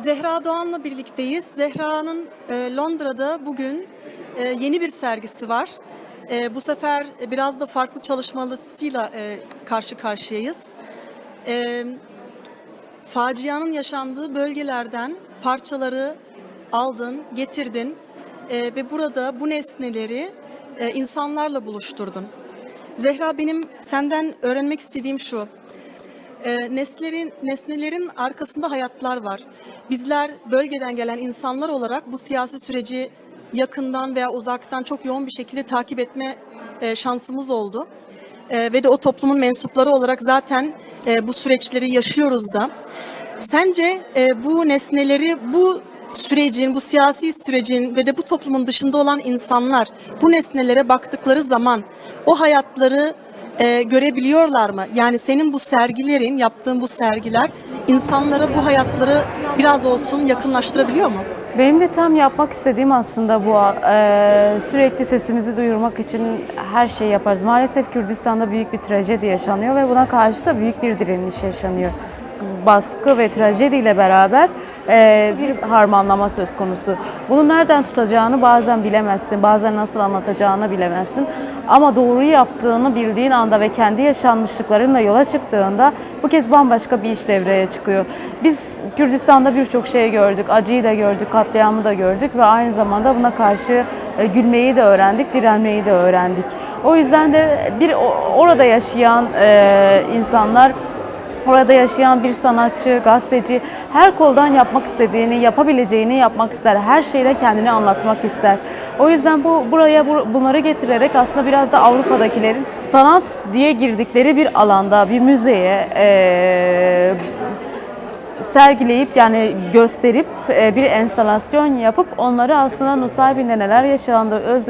Zehra Doğan'la birlikteyiz. Zehra'nın e, Londra'da bugün e, yeni bir sergisi var. E, bu sefer biraz da farklı çalışmalısıyla karşı karşıyayız. E, facianın yaşandığı bölgelerden parçaları aldın, getirdin ve burada bu nesneleri insanlarla buluşturdun. Zehra benim senden öğrenmek istediğim şu. E, nesnelerin, nesnelerin arkasında hayatlar var. Bizler bölgeden gelen insanlar olarak bu siyasi süreci yakından veya uzaktan çok yoğun bir şekilde takip etme e, şansımız oldu. E, ve de o toplumun mensupları olarak zaten e, bu süreçleri yaşıyoruz da. Sence e, bu nesneleri bu sürecin, bu siyasi sürecin ve de bu toplumun dışında olan insanlar bu nesnelere baktıkları zaman o hayatları e, görebiliyorlar mı? Yani senin bu sergilerin, yaptığın bu sergiler insanlara bu hayatları biraz olsun yakınlaştırabiliyor mu? Benim de tam yapmak istediğim aslında bu. Eee, sürekli sesimizi duyurmak için her şeyi yaparız. Maalesef Kürdistan'da büyük bir trajedi yaşanıyor ve buna karşı da büyük bir direniş yaşanıyor. Baskı ve trajediyle beraber bir harmanlama söz konusu. Bunu nereden tutacağını bazen bilemezsin, bazen nasıl anlatacağını bilemezsin. Ama doğruyu yaptığını bildiğin anda ve kendi yaşanmışlıklarınla yola çıktığında bu kez bambaşka bir iş devreye çıkıyor. Biz Kürdistan'da birçok şey gördük, acıyı da gördük, katliamı da gördük ve aynı zamanda buna karşı e, gülmeyi de öğrendik, direnmeyi de öğrendik. O yüzden de bir orada yaşayan e, insanlar Orada yaşayan bir sanatçı, gazeteci her koldan yapmak istediğini, yapabileceğini yapmak ister. Her şeyle kendini anlatmak ister. O yüzden bu buraya bu- bunları getirerek aslında biraz da Avrupa'dakilerin sanat diye girdikleri bir alanda, bir müzeye eee sergileyip yani gösterip e, bir enstalasyon yapıp onları aslında Nusaybin'de neler yaşandı, öz,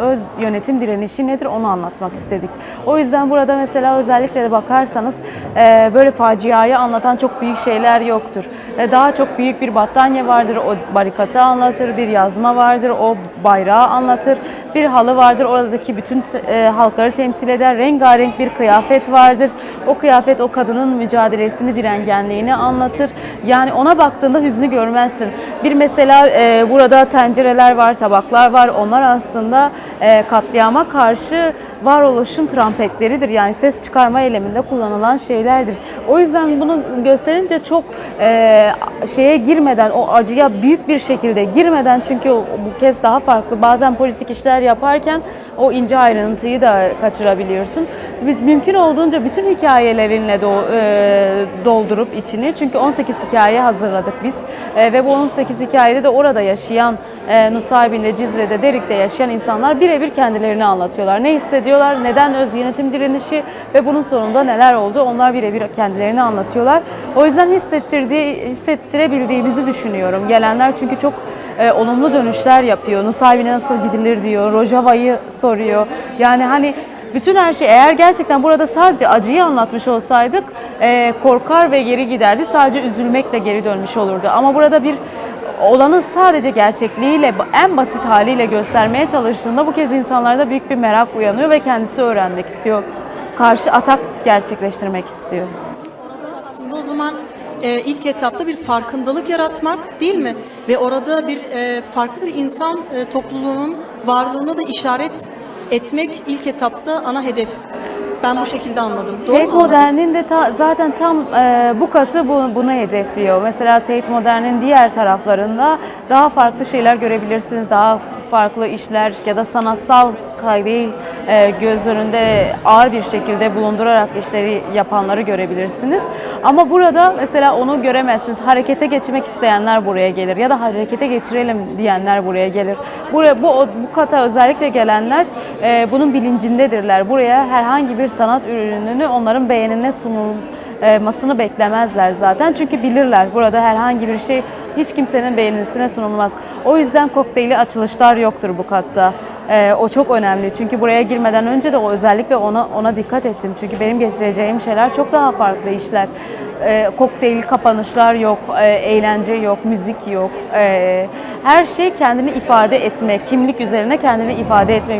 öz yönetim direnişi nedir onu anlatmak istedik. O yüzden burada mesela özellikle de bakarsanız e, böyle faciayı anlatan çok büyük şeyler yoktur. E, Daha çok büyük bir battaniye vardır, o barikatı anlatır, bir yazma vardır, o bayrağı anlatır, bir halı vardır, oradaki bütün e, halkları temsil eder, rengarenk bir kıyafet vardır. O kıyafet o kadının mücadelesini, direngenliğini anlatır. Yani ona baktığında hüznü görmezsin. Bir mesela e, burada tencereler var, tabaklar var. Onlar aslında e, katliama karşı varoluşun trampetleridir. Yani ses çıkarma eyleminde kullanılan şeylerdir. O yüzden bunu gösterince çok e, şeye girmeden, o acıya büyük bir şekilde girmeden çünkü bu kez daha farklı. Bazen politik işler yaparken o ince ayrıntıyı da kaçırabiliyorsun. Mü- Mümkün olduğunca bütün hikayelerinle e, doldurup içini çünkü 18 hikaye hazırladık biz E, ve bu 18 hikayede de orada yaşayan e, Nusaybin'de, Cizre'de, Derik'te yaşayan insanlar birebir kendilerini anlatıyorlar. Ne hissediyorlar, neden öz yönetim direnişi ve bunun sonunda neler oldu onlar birebir kendilerini anlatıyorlar. O yüzden hissettirdiği, hissettirebildiğimizi düşünüyorum. Gelenler çünkü çok e, olumlu dönüşler yapıyor. Nusaybin'e nasıl gidilir diyor, Rojava'yı soruyor. Yani hani bütün her şey eğer gerçekten burada sadece acıyı anlatmış olsaydık e, korkar ve geri giderdi. Sadece üzülmekle geri dönmüş olurdu. Ama burada bir olanın sadece gerçekliğiyle en basit haliyle göstermeye çalıştığında bu kez insanlarda büyük bir merak uyanıyor ve kendisi öğrenmek istiyor. Karşı atak gerçekleştirmek istiyor. Aslında o zaman e, ilk etapta bir farkındalık yaratmak değil mi? Ve orada bir e, farklı bir insan e, topluluğunun varlığına da işaret etmek ilk etapta ana hedef. Ben bu şekilde anladım. Doğru Tate? Modern'in de ta- zaten tam e, bu katı bu, bunu hedefliyor. Mesela Tate Modern'in diğer taraflarında daha farklı şeyler görebilirsiniz. Daha farklı işler ya da sanatsal kaydı e, göz önünde ağır bir şekilde bulundurarak işleri yapanları görebilirsiniz. Ama burada mesela onu göremezsiniz. Harekete geçmek isteyenler buraya gelir ya da harekete geçirelim diyenler buraya gelir. Buraya bu bu kata özellikle gelenler e, bunun bilincindedirler. Buraya herhangi bir sanat ürününü onların beğenine sunulmasını beklemezler zaten. Çünkü bilirler burada herhangi bir şey hiç kimsenin beğenisine sunulmaz. O yüzden kokteyli açılışlar yoktur bu katta. E, o çok önemli. Çünkü buraya girmeden önce de o özellikle ona ona dikkat ettim. Çünkü benim getireceğim şeyler çok daha farklı işler. E, kokteyl kapanışlar yok, e, eğlence yok, müzik yok. E, her şey kendini ifade etme, kimlik üzerine kendini ifade etme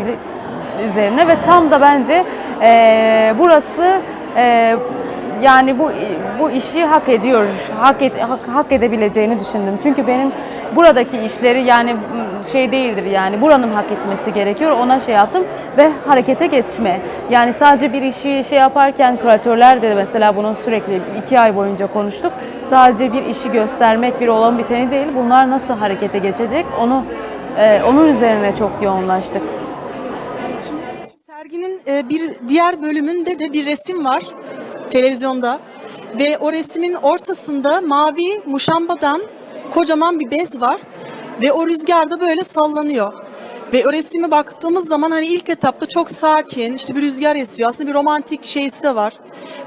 üzerine ve tam da bence e, burası e, yani bu bu işi hak ediyor, hak, et- hak, hak edebileceğini düşündüm. Çünkü benim buradaki işleri yani şey değildir yani buranın hak etmesi gerekiyor. Ona şey yaptım ve harekete geçme. Yani sadece bir işi şey yaparken küratörler de mesela bunu sürekli iki ay boyunca konuştuk. Sadece bir işi göstermek bir olan biteni değil. Bunlar nasıl harekete geçecek onu e, onun üzerine çok yoğunlaştık. Serginin e, bir diğer bölümünde de bir resim var televizyonda ve o resmin ortasında mavi muşambadan kocaman bir bez var ve o rüzgarda böyle sallanıyor. Ve o resime baktığımız zaman hani ilk etapta çok sakin, işte bir rüzgar esiyor. Aslında bir romantik şeysi de var.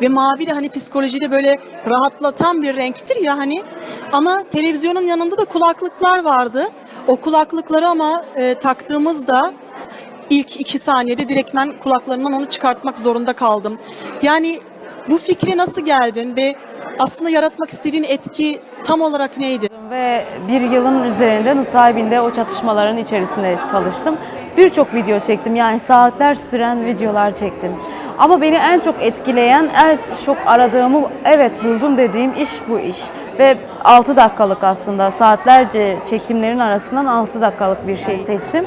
Ve mavi de hani psikolojiyi de böyle rahatlatan bir renktir ya hani. Ama televizyonun yanında da kulaklıklar vardı. O kulaklıkları ama e, taktığımızda ilk iki saniyede direktmen kulaklarımdan onu çıkartmak zorunda kaldım. Yani bu fikre nasıl geldin ve aslında yaratmak istediğin etki tam olarak neydi? Ve bir yılın üzerinde Nusaybin'de o çatışmaların içerisinde çalıştım. Birçok video çektim yani saatler süren videolar çektim. Ama beni en çok etkileyen, en çok aradığımı evet buldum dediğim iş bu iş. Ve 6 dakikalık aslında saatlerce çekimlerin arasından 6 dakikalık bir şey seçtim.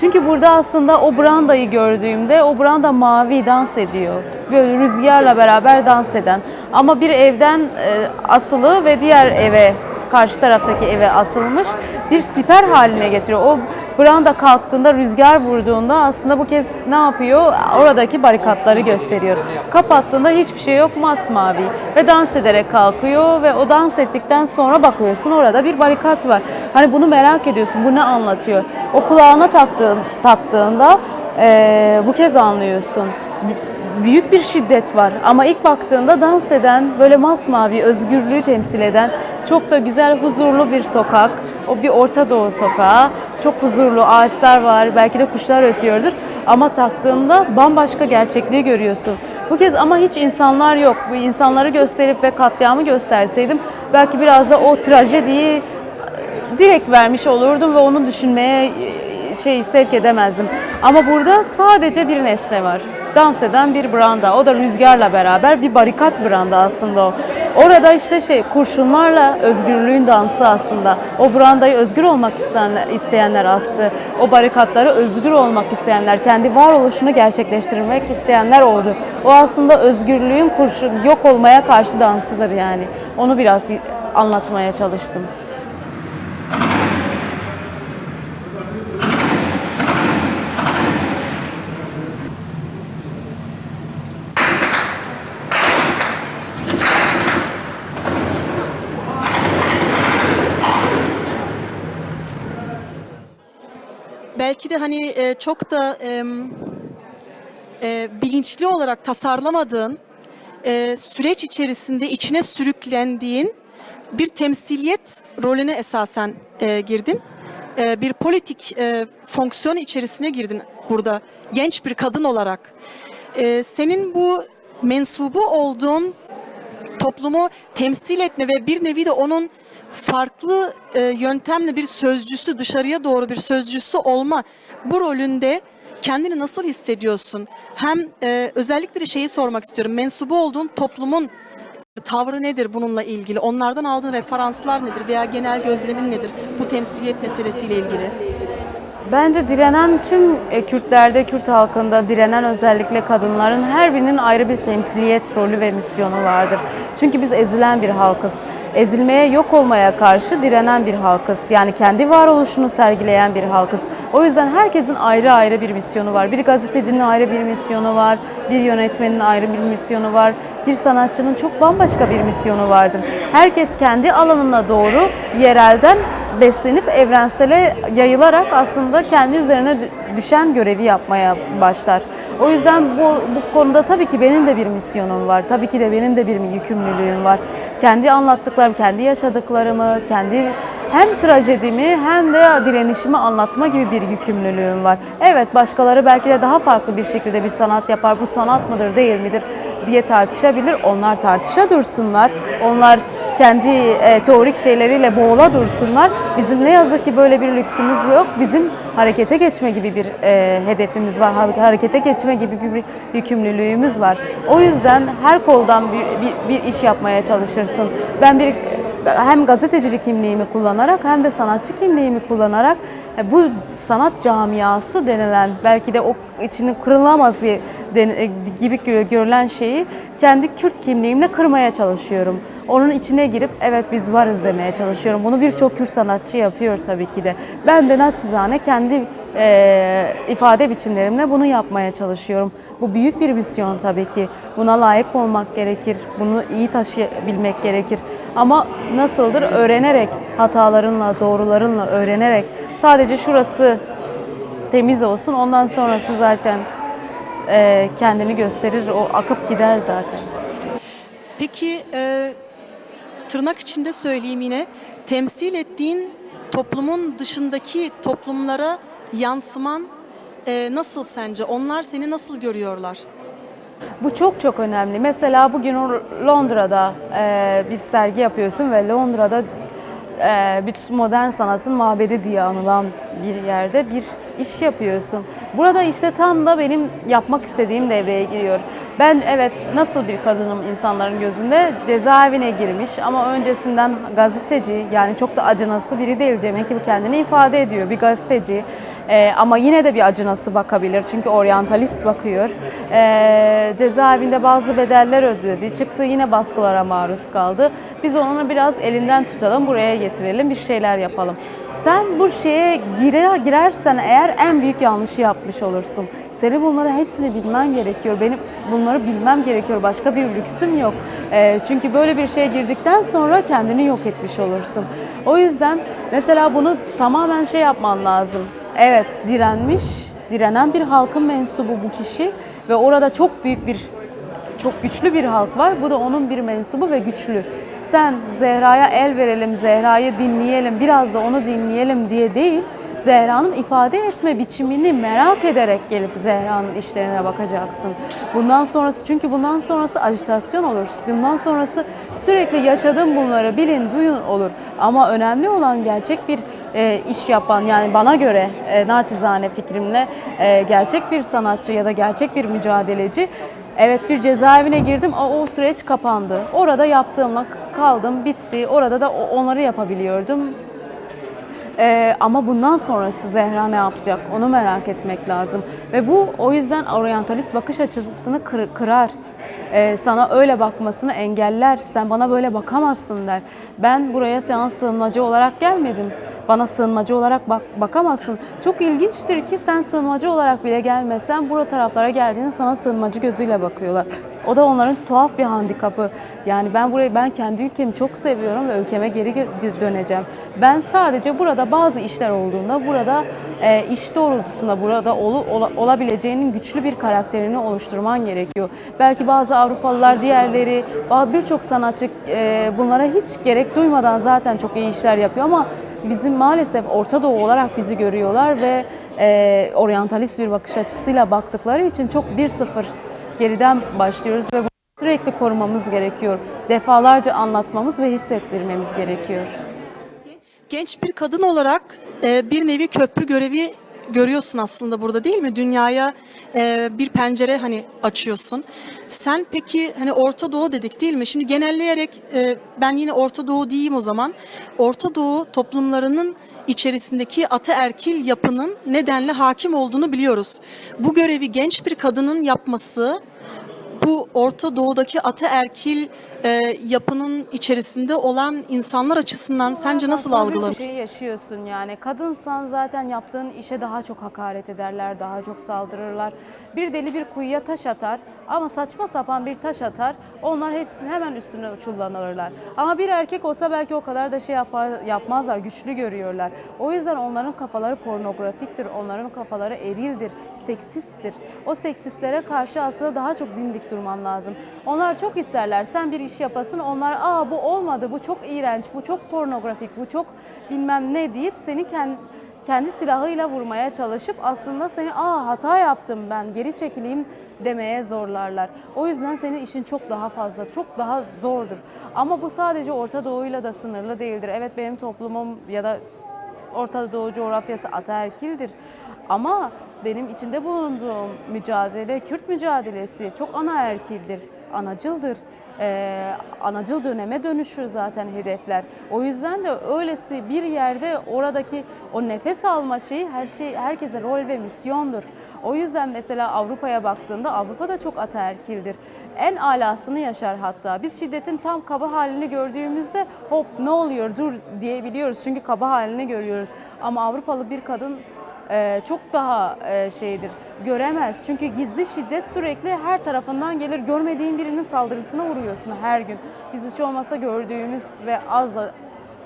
Çünkü burada aslında o brandayı gördüğümde o branda mavi dans ediyor. Böyle rüzgarla beraber dans eden. Ama bir evden e, asılı ve diğer eve karşı taraftaki eve asılmış bir siper haline getiriyor. O branda kalktığında, rüzgar vurduğunda aslında bu kez ne yapıyor? Oradaki barikatları gösteriyor. Kapattığında hiçbir şey yok, masmavi. Ve dans ederek kalkıyor ve o dans ettikten sonra bakıyorsun orada bir barikat var. Hani bunu merak ediyorsun, bu ne anlatıyor? O kulağına taktığın, taktığında eee, bu kez anlıyorsun büyük bir şiddet var ama ilk baktığında dans eden, böyle masmavi özgürlüğü temsil eden çok da güzel, huzurlu bir sokak. O bir Orta Doğu sokağı. Çok huzurlu, ağaçlar var, belki de kuşlar ötüyordur. Ama taktığında bambaşka gerçekliği görüyorsun. Bu kez ama hiç insanlar yok. Bu insanları gösterip ve katliamı gösterseydim belki biraz da o trajediyi direkt vermiş olurdum ve onu düşünmeye e, şey sevk edemezdim. Ama burada sadece bir nesne var. Dans eden bir branda. O da rüzgarla beraber bir barikat branda aslında o. Orada işte şey kurşunlarla özgürlüğün dansı aslında. O brandayı özgür olmak isteyenler, astı. O barikatları özgür olmak isteyenler, kendi varoluşunu gerçekleştirmek isteyenler oldu. O aslında özgürlüğün kurşun yok olmaya karşı dansıdır yani. Onu biraz anlatmaya çalıştım. Belki de hani e, çok da em, e, bilinçli olarak tasarlamadığın e, süreç içerisinde içine sürüklendiğin bir temsiliyet rolüne esasen e, girdin. E, bir politik e, fonksiyon içerisine girdin burada genç bir kadın olarak. E, senin bu mensubu olduğun toplumu temsil etme ve bir nevi de onun farklı e, yöntemle bir sözcüsü, dışarıya doğru bir sözcüsü olma bu rolünde kendini nasıl hissediyorsun? Hem e, özellikle şeyi sormak istiyorum. Mensubu olduğun toplumun tavrı nedir bununla ilgili? Onlardan aldığın referanslar nedir veya genel gözlemin nedir bu temsiliyet meselesiyle ilgili? Bence direnen tüm e, Kürtlerde, Kürt halkında direnen özellikle kadınların her birinin ayrı bir temsiliyet rolü ve misyonu vardır. Çünkü biz ezilen bir halkız. Ezilmeye, yok olmaya karşı direnen bir halkız. Yani kendi varoluşunu sergileyen bir halkız. O yüzden herkesin ayrı ayrı bir misyonu var. Bir gazetecinin ayrı bir misyonu var, bir yönetmenin ayrı bir misyonu var, bir sanatçının çok bambaşka bir misyonu vardır. Herkes kendi alanına doğru yerelden beslenip evrensele yayılarak aslında kendi üzerine dü- düşen görevi yapmaya başlar. O yüzden bu, bu konuda tabii ki benim de bir misyonum var. Tabii ki de benim de bir yükümlülüğüm var. Kendi anlattıklarım, kendi yaşadıklarımı, kendi hem trajedimi hem de direnişimi anlatma gibi bir yükümlülüğüm var. Evet başkaları belki de daha farklı bir şekilde bir sanat yapar. Bu sanat mıdır değil midir diye tartışabilir. Onlar tartışa dursunlar. Onlar kendi e, teorik şeyleriyle boğula dursunlar. Bizim ne yazık ki böyle bir lüksümüz yok. Bizim harekete geçme gibi bir e, hedefimiz var. Ha- Harekete geçme gibi bir, yükümlülüğümüz var. O yüzden her koldan bir, bir, bir iş yapmaya çalışırsın. Ben bir hem gazetecilik kimliğimi kullanarak hem de sanatçı kimliğimi kullanarak e, bu sanat camiası denilen belki de o içinin kırılamaz e, gibi gö- görülen şeyi kendi Kürt kimliğimle kırmaya çalışıyorum. Onun içine girip evet biz varız demeye çalışıyorum. Bunu birçok Kürt sanatçı yapıyor tabii ki de. Ben de naçizane kendi e, ifade biçimlerimle bunu yapmaya çalışıyorum. Bu büyük bir misyon tabii ki. Buna layık olmak gerekir. Bunu iyi taşıyabilmek gerekir. Ama nasıldır? Öğrenerek, hatalarınla, doğrularınla öğrenerek sadece şurası temiz olsun. Ondan sonrası zaten e, kendini gösterir. O akıp gider zaten. Peki e, tırnak içinde söyleyeyim yine temsil ettiğin toplumun dışındaki toplumlara yansıman e, nasıl sence? Onlar seni nasıl görüyorlar? Bu çok çok önemli. Mesela bugün Londra'da e, bir sergi yapıyorsun ve Londra'da bütün modern sanatın mabedi diye anılan bir yerde bir iş yapıyorsun. Burada işte tam da benim yapmak istediğim devreye giriyor. Ben evet nasıl bir kadınım insanların gözünde cezaevine girmiş ama öncesinden gazeteci yani çok da acınası biri değil demek ki kendini ifade ediyor bir gazeteci. Ee, ama yine de bir acınası bakabilir çünkü oryantalist bakıyor. Ee, cezaevinde bazı bedeller ödedi. Çıktı yine baskılara maruz kaldı. Biz onu biraz elinden tutalım, buraya getirelim, bir şeyler yapalım. Sen bu şeye girer, girersen eğer en büyük yanlışı yapmış olursun. Senin bunları hepsini bilmen gerekiyor. Benim bunları bilmem gerekiyor. Başka bir lüksüm yok. Ee, çünkü böyle bir şeye girdikten sonra kendini yok etmiş olursun. O yüzden mesela bunu tamamen şey yapman lazım. Evet direnmiş, direnen bir halkın mensubu bu kişi ve orada çok büyük bir çok güçlü bir halk var. Bu da onun bir mensubu ve güçlü. Sen Zehra'ya el verelim, Zehra'yı dinleyelim, biraz da onu dinleyelim diye değil, Zehra'nın ifade etme biçimini merak ederek gelip Zehra'nın işlerine bakacaksın. Bundan sonrası çünkü bundan sonrası ajitasyon olur. Bundan sonrası sürekli yaşadığım bunları bilin, duyun olur. Ama önemli olan gerçek bir e, iş yapan yani bana göre e, naçizane fikrimle e, gerçek bir sanatçı ya da gerçek bir mücadeleci Evet bir cezaevine girdim o, o süreç kapandı. Orada yaptığımla kaldım bitti. Orada da onları yapabiliyordum. Ee, ama bundan sonrası Zehra ne yapacak onu merak etmek lazım. Ve bu o yüzden oryantalist bakış açısını kır- kırar. Ee, sana öyle bakmasını engeller. Sen bana böyle bakamazsın der. Ben buraya sana sığınmacı olarak gelmedim. Bana sığınmacı olarak bak bakamazsın. Çok ilginçtir ki sen sığınmacı olarak bile gelmesen burada taraflara geldiğinde sana sığınmacı gözüyle bakıyorlar. O da onların tuhaf bir handikapı. Yani ben burayı ben kendi ülkemi çok seviyorum ve ülkeme geri döneceğim. Ben sadece burada bazı işler olduğunda burada e, iş doğrultusunda burada olu- ola- olabileceğinin güçlü bir karakterini oluşturman gerekiyor. Belki bazı Avrupalılar diğerleri birçok sanatçı e, bunlara hiç gerek duymadan zaten çok iyi işler yapıyor ama bizim maalesef Orta Doğu olarak bizi görüyorlar ve e, oryantalist bir bakış açısıyla baktıkları için çok 1-0 geriden başlıyoruz ve bunu sürekli korumamız gerekiyor. Defalarca anlatmamız ve hissettirmemiz gerekiyor. Genç bir kadın olarak e, bir nevi köprü görevi görüyorsun aslında burada değil mi? Dünyaya e, bir pencere hani açıyorsun. Sen peki hani Orta Doğu dedik değil mi? Şimdi genelleyerek e, ben yine Orta Doğu diyeyim o zaman. Orta Doğu toplumlarının içerisindeki ataerkil yapının nedenle hakim olduğunu biliyoruz. Bu görevi genç bir kadının yapması bu Orta Doğu'daki ataerkil e, yapının içerisinde olan insanlar açısından sence nasıl Bazen bir algılanır? şeyi yaşıyorsun yani. Kadınsan zaten yaptığın işe daha çok hakaret ederler, daha çok saldırırlar. Bir deli bir kuyuya taş atar ama saçma sapan bir taş atar. Onlar hepsini hemen üstüne uçullanırlar. Ama bir erkek olsa belki o kadar da şey yapar, yapmazlar, güçlü görüyorlar. O yüzden onların kafaları pornografiktir, onların kafaları erildir, seksisttir. O seksistlere karşı aslında daha çok dimdik durman lazım. Onlar çok isterler sen bir iş yapasın, onlar aa bu olmadı, bu çok iğrenç, bu çok pornografik, bu çok bilmem ne deyip seni kendi silahıyla vurmaya çalışıp aslında seni aa hata yaptım ben geri çekileyim demeye zorlarlar. O yüzden senin işin çok daha fazla, çok daha zordur. Ama bu sadece Orta Doğu'yla da sınırlı değildir. Evet benim toplumum ya da Orta Doğu coğrafyası ataerkildir. Ama benim içinde bulunduğum mücadele, Kürt mücadelesi çok anaerkildir, anacıldır. Ee, anacıl döneme dönüşür zaten hedefler. O yüzden de öylesi bir yerde oradaki o nefes alma şeyi her şey herkese rol ve misyondur. O yüzden mesela Avrupa'ya baktığında Avrupa da çok ataerkildir. En alasını yaşar hatta. Biz şiddetin tam kaba halini gördüğümüzde hop ne oluyor dur diyebiliyoruz. Çünkü kaba halini görüyoruz. Ama Avrupalı bir kadın e, çok daha e, şeydir göremez. Çünkü gizli şiddet sürekli her tarafından gelir. Görmediğin birinin saldırısına uğruyorsun her gün. Biz hiç olmasa gördüğümüz ve az da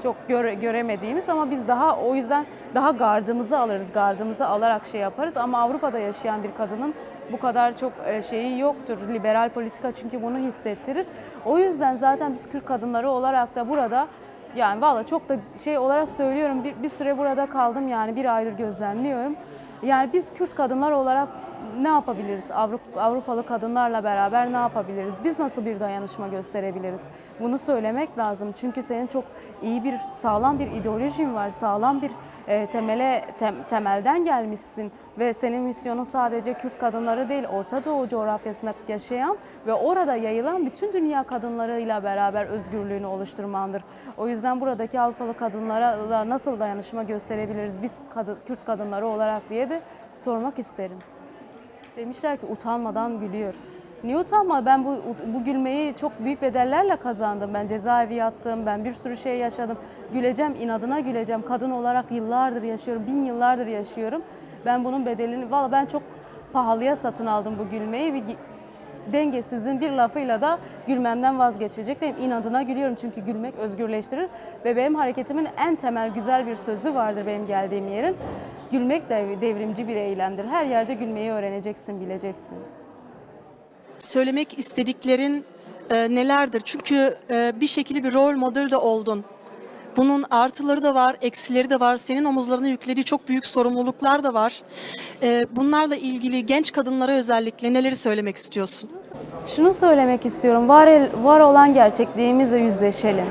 çok göre, göremediğimiz ama biz daha o yüzden daha gardımızı alırız. Gardımızı alarak şey yaparız ama Avrupa'da yaşayan bir kadının bu kadar çok e, şeyi yoktur. Liberal politika çünkü bunu hissettirir. O yüzden zaten biz Kürt kadınları olarak da burada yani valla çok da şey olarak söylüyorum bir, bir süre burada kaldım yani bir aydır gözlemliyorum. Yani biz Kürt kadınlar olarak ne yapabiliriz? Avrupa, Avrupalı kadınlarla beraber ne yapabiliriz? Biz nasıl bir dayanışma gösterebiliriz? Bunu söylemek lazım. Çünkü senin çok iyi bir, sağlam bir ideolojin var. Sağlam bir e, temele tem- temelden gelmişsin ve senin misyonun sadece Kürt kadınları değil, Orta Doğu coğrafyasında yaşayan ve orada yayılan bütün dünya kadınlarıyla beraber özgürlüğünü oluşturmandır. O yüzden buradaki Avrupalı kadınlara da nasıl dayanışma gösterebiliriz biz kadın, Kürt kadınları olarak diye de sormak isterim. Demişler ki utanmadan gülüyor. Niye utanma? Ben bu, bu gülmeyi çok büyük bedellerle kazandım. Ben cezaevi yattım, ben bir sürü şey yaşadım. Güleceğim, inadına güleceğim. Kadın olarak yıllardır yaşıyorum, bin yıllardır yaşıyorum. Ben bunun bedelini, valla ben çok pahalıya satın aldım bu gülmeyi. Bir dengesizin bir lafıyla da gülmemden vazgeçecektim. İnadına gülüyorum çünkü gülmek özgürleştirir. Ve benim hareketimin en temel güzel bir sözü vardır benim geldiğim yerin. Gülmek de devrimci bir eylemdir. Her yerde gülmeyi öğreneceksin, bileceksin. Söylemek istediklerin e, nelerdir? Çünkü e, bir şekilde bir rol model de oldun. Bunun artıları da var, eksileri de var. Senin omuzlarına yüklediği çok büyük sorumluluklar da var. E, bunlarla ilgili genç kadınlara özellikle neleri söylemek istiyorsun? Şunu söylemek istiyorum. Var, el- var olan gerçekliğimizle yüzleşelim.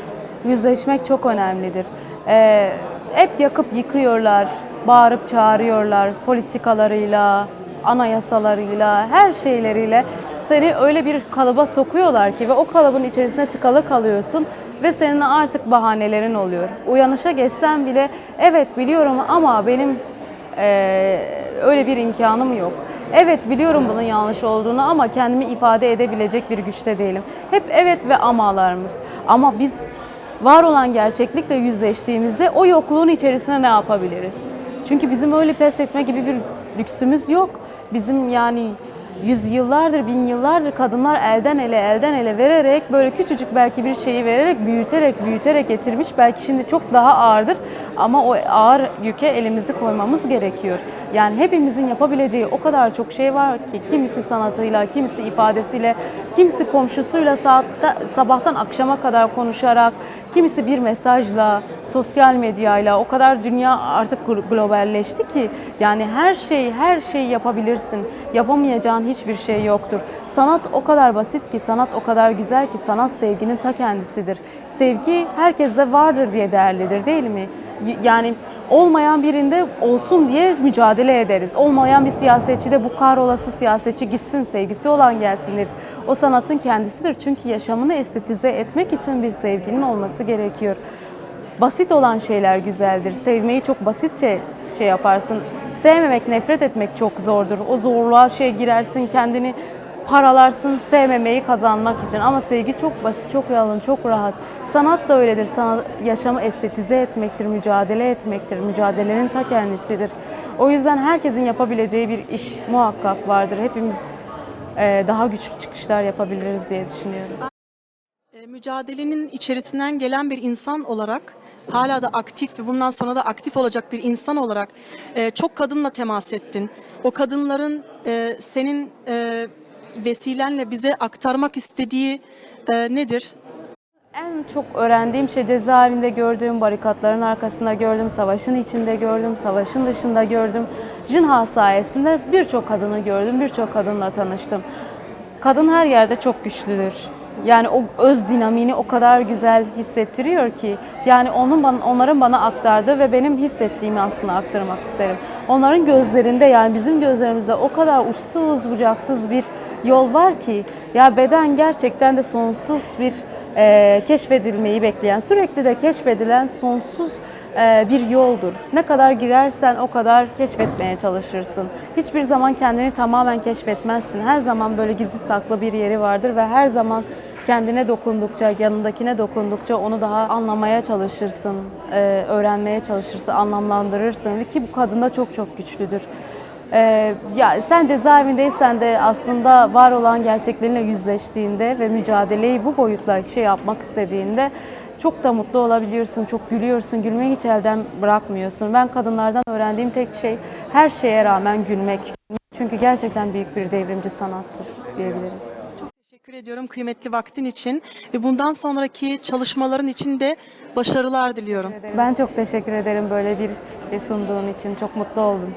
Yüzleşmek çok önemlidir. Ee, hep yakıp yıkıyorlar, bağırıp çağırıyorlar politikalarıyla, anayasalarıyla, her şeyleriyle seni öyle bir kalıba sokuyorlar ki ve o kalıbın içerisine tıkalı kalıyorsun ve senin artık bahanelerin oluyor. Uyanışa geçsen bile evet biliyorum ama benim ee, öyle bir imkanım yok. Evet biliyorum bunun yanlış olduğunu ama kendimi ifade edebilecek bir güçte değilim. Hep evet ve amalarımız. Ama biz var olan gerçeklikle yüzleştiğimizde o yokluğun içerisine ne yapabiliriz? Çünkü bizim öyle pes etme gibi bir lüksümüz yok. Bizim yani yüzyıllardır, bin yıllardır kadınlar elden ele, elden ele vererek böyle küçücük belki bir şeyi vererek, büyüterek, büyüterek getirmiş. Belki şimdi çok daha ağırdır ama o ağır yüke elimizi koymamız gerekiyor. Yani hepimizin yapabileceği o kadar çok şey var ki kimisi sanatıyla, kimisi ifadesiyle, kimisi komşusuyla saatte, sabahtan akşama kadar konuşarak, kimisi bir mesajla, sosyal medyayla o kadar dünya artık glo- globalleşti ki yani her şey her şeyi yapabilirsin. Yapamayacağın hiçbir şey yoktur. Sanat o kadar basit ki, sanat o kadar güzel ki sanat sevginin ta kendisidir. Sevgi herkeste vardır diye değerlidir değil mi? Yani olmayan birinde olsun diye mücadele ederiz. Olmayan bir siyasetçi de bu kahrolası siyasetçi gitsin, sevgisi olan gelsin deriz. O sanatın kendisidir çünkü yaşamını estetize etmek için bir sevginin olması gerekiyor. Basit olan şeyler güzeldir. Sevmeyi çok basitçe şey yaparsın. Sevmemek, nefret etmek çok zordur. O zorluğa şey girersin, kendini paralarsın sevmemeyi kazanmak için. Ama sevgi çok basit, çok yalın, çok rahat. Sanat da öyledir. Sanat, yaşamı estetize etmektir, mücadele etmektir. Mücadelenin ta kendisidir. O yüzden herkesin yapabileceği bir iş muhakkak vardır. Hepimiz eee, daha güçlü çıkışlar yapabiliriz diye düşünüyorum. E, mücadelenin içerisinden gelen bir insan olarak hala da aktif ve bundan sonra da aktif olacak bir insan olarak e, çok kadınla temas ettin. O kadınların e, senin e, vesilenle bize aktarmak istediği e, nedir? En çok öğrendiğim şey cezaevinde gördüğüm, barikatların arkasında gördüm, savaşın içinde gördüm, savaşın dışında gördüm. Jinha sayesinde birçok kadını gördüm, birçok kadınla tanıştım. Kadın her yerde çok güçlüdür. Yani o öz dinamini o kadar güzel hissettiriyor ki yani onun bana, onların bana aktardığı ve benim hissettiğimi aslında aktarmak isterim. Onların gözlerinde yani bizim gözlerimizde o kadar uçsuz bucaksız bir yol var ki ya beden gerçekten de sonsuz bir e, keşfedilmeyi bekleyen, sürekli de keşfedilen sonsuz e, bir yoldur. Ne kadar girersen o kadar keşfetmeye çalışırsın. Hiçbir zaman kendini tamamen keşfetmezsin. Her zaman böyle gizli saklı bir yeri vardır ve her zaman kendine dokundukça, yanındakine dokundukça onu daha anlamaya çalışırsın, e, öğrenmeye çalışırsın, anlamlandırırsın ve ki bu kadında çok çok güçlüdür. Ee, ya sen cezaevindeysen de aslında var olan gerçeklerinle yüzleştiğinde ve mücadeleyi bu boyutla şey yapmak istediğinde çok da mutlu olabiliyorsun, çok gülüyorsun, gülmeyi hiç elden bırakmıyorsun. Ben kadınlardan öğrendiğim tek şey her şeye rağmen gülmek. Çünkü gerçekten büyük bir devrimci sanattır diyebilirim. Teşekkür ediyorum kıymetli vaktin için ve bundan sonraki çalışmaların için de başarılar diliyorum. Ben çok teşekkür ederim böyle bir şey sunduğun için. Çok mutlu oldum.